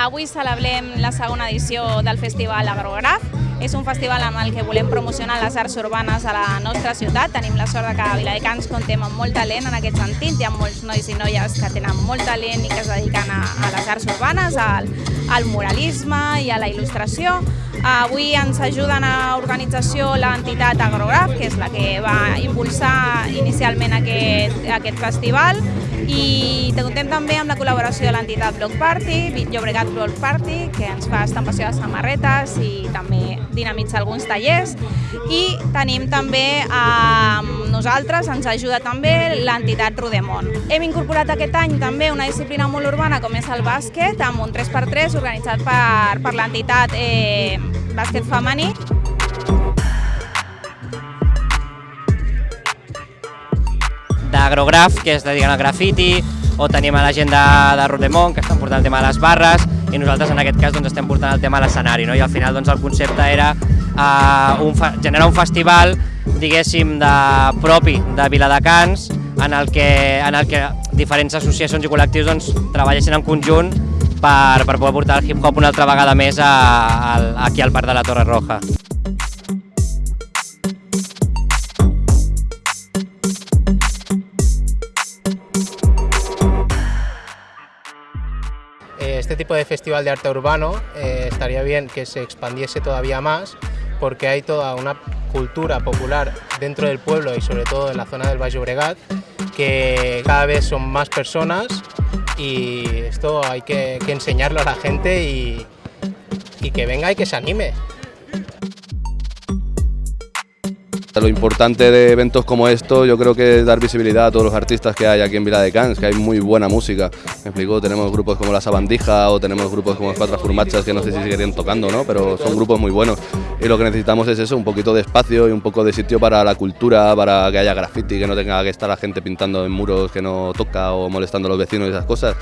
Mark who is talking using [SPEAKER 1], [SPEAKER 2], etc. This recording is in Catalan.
[SPEAKER 1] Avui celebrem la segona edició del Festival Agrograf. És un festival amb el que volem promocionar les arts urbanes a la nostra ciutat. Tenim la sort de que Viladecans contem amb molt talent en aquest sentit. Hi ha molts nois i noies que tenen molt talent i que es dediquen a, a les arts urbanes, al, al muralisme i a la il·lustració. Avui ens ajuden a organització l'entitat Agrograf, que és la que va impulsar inicialment aquest, aquest festival, i comptem també amb la col·laboració de l'entitat Block Party, Llobregat Block Party, que ens fa estampació de samarretes i també dinamitza alguns tallers. I tenim també amb nosaltres, ens ajuda també l'entitat Rodemont. Hem incorporat aquest any també una disciplina molt urbana com és el bàsquet, amb un 3x3 organitzat per, per l'entitat eh, Bàsquet Femení.
[SPEAKER 2] d'Agrograf, que es dediquen al grafiti, o tenim a la gent de, de Rodemont, que estan portant el tema de les barres, i nosaltres en aquest cas doncs, estem portant el tema a l'escenari, no? i al final doncs, el concepte era uh, un generar un festival, diguéssim, de, propi de Viladecans, en el que, en el que diferents associacions i col·lectius doncs, treballessin en conjunt per, per poder portar el hip-hop una altra vegada més a, a, aquí al Parc de la Torre Roja.
[SPEAKER 3] Este tipo de festival de arte urbano eh, estaría bien que se expandiese todavía más porque hay toda una cultura popular dentro del pueblo y sobre todo en la zona del Valle Obregat que cada vez son más personas y esto hay que, enseñarlo a la gente y que venga y que se anime.
[SPEAKER 4] Lo importante de eventos como esto yo creo que es dar visibilidad a todos los artistas que hay aquí en Vila de Cans, que hay muy buena música. Me explico, tenemos grupos como La Sabandija o tenemos grupos como Cuatro Furmachas que no sé si seguirían tocando, ¿no? pero son grupos muy buenos. Y lo que necesitamos es eso, un poquito de espacio y un poco de sitio para la cultura, para que haya graffiti, que no tenga que estar la gente pintando en muros que no toca o molestando a los vecinos y esas cosas.